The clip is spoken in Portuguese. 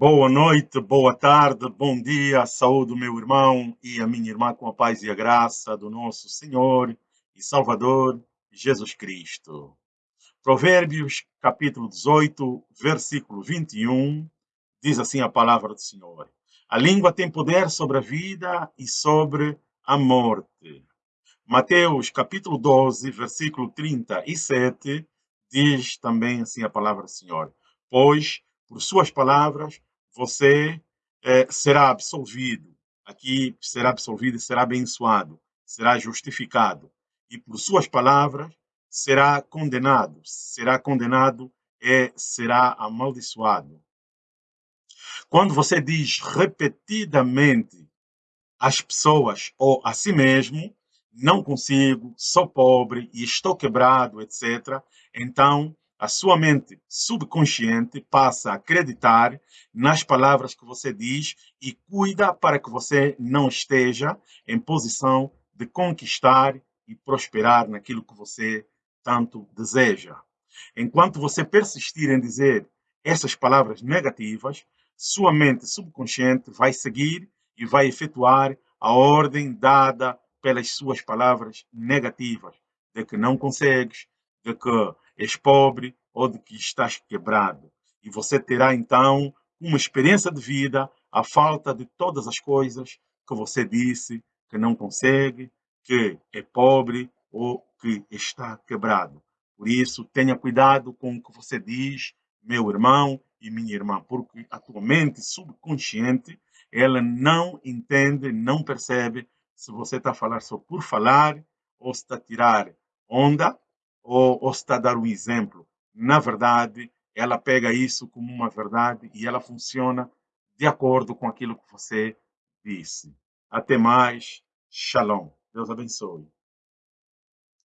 Boa noite, boa tarde, bom dia, saúde, meu irmão e a minha irmã, com a paz e a graça do nosso Senhor e Salvador Jesus Cristo. Provérbios, capítulo 18, versículo 21, diz assim a palavra do Senhor: A língua tem poder sobre a vida e sobre a morte. Mateus, capítulo 12, versículo 37, diz também assim a palavra do Senhor: Pois, por suas palavras, você é, será absolvido. Aqui será absolvido e será abençoado, será justificado. E por suas palavras será condenado. Será condenado e será amaldiçoado. Quando você diz repetidamente às pessoas ou a si mesmo, não consigo, sou pobre e estou quebrado, etc., então a sua mente subconsciente passa a acreditar nas palavras que você diz e cuida para que você não esteja em posição de conquistar e prosperar naquilo que você tanto deseja. Enquanto você persistir em dizer essas palavras negativas, sua mente subconsciente vai seguir e vai efetuar a ordem dada pelas suas palavras negativas, de que não consegues, de que és pobre ou de que estás quebrado. E você terá então uma experiência de vida à falta de todas as coisas que você disse que não consegue, que é pobre ou que está quebrado. Por isso, tenha cuidado com o que você diz, meu irmão e minha irmã, porque a tua mente subconsciente, ela não entende, não percebe se você está a falar só por falar, ou se está a tirar onda, ou, ou está a dar um exemplo. Na verdade, ela pega isso como uma verdade e ela funciona de acordo com aquilo que você disse. Até mais. Shalom. Deus abençoe.